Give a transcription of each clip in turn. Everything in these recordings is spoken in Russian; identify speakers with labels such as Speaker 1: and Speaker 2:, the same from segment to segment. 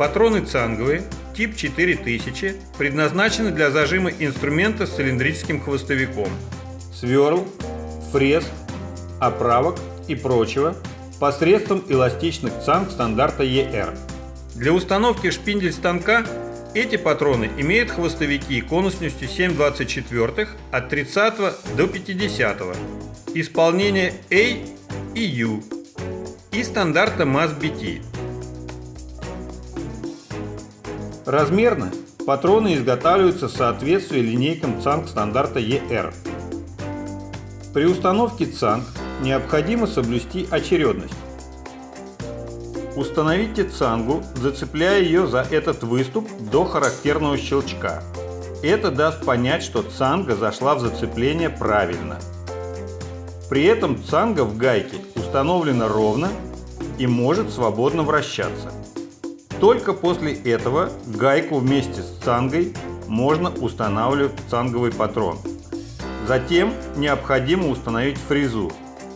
Speaker 1: Патроны цанговые, тип 4000, предназначены для зажима инструмента с цилиндрическим хвостовиком, сверл, фрез, оправок и прочего посредством эластичных цанг стандарта ER. Для установки шпиндель станка эти патроны имеют хвостовики конусностью 7,24 от 30 до 50, исполнение A и U и стандарта MAS-BT. Размерно патроны изготавливаются в соответствии линейкам ЦАНК стандарта ER. При установке ЦАНК необходимо соблюсти очередность. Установите цангу, зацепляя ее за этот выступ до характерного щелчка. Это даст понять, что цанга зашла в зацепление правильно. При этом цанга в гайке установлена ровно и может свободно вращаться. Только после этого гайку вместе с цангой можно устанавливать цанговый патрон. Затем необходимо установить фрезу,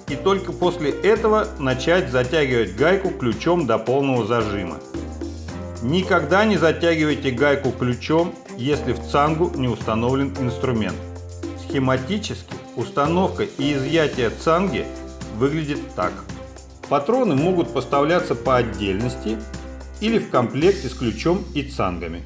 Speaker 1: и только после этого начать затягивать гайку ключом до полного зажима. Никогда не затягивайте гайку ключом, если в цангу не установлен инструмент. Схематически установка и изъятие цанги выглядит так. Патроны могут поставляться по отдельности или в комплекте с ключом и цангами.